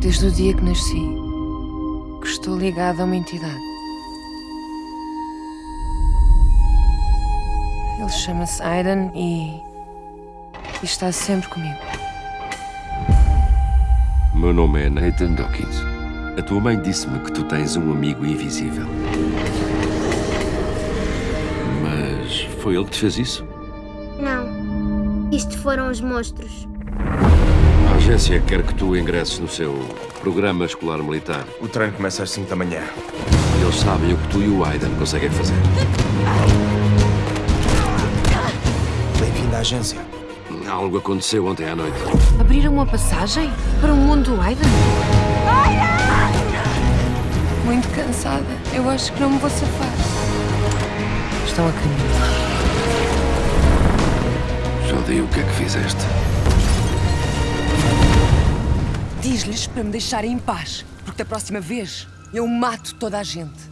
Desde o dia que nasci, que estou ligada a uma entidade. Ele chama-se Aiden e... e está sempre comigo. Meu nome é Nathan Dawkins. A tua mãe disse-me que tu tens um amigo invisível. Mas foi ele que te fez isso? Não. Isto foram os monstros. A agência quer que tu ingresses no seu programa escolar militar. O treino começa às 5 da manhã. Eles sabem o que tu e o Aiden conseguem fazer. Bem-vindo à agência. Algo aconteceu ontem à noite. Abriram uma passagem para o mundo do Aiden? Muito cansada. Eu acho que não me vou safar. Estão a caminho. Jodi, o que é que fizeste? Diz-lhes para me deixarem em paz, porque da próxima vez eu mato toda a gente.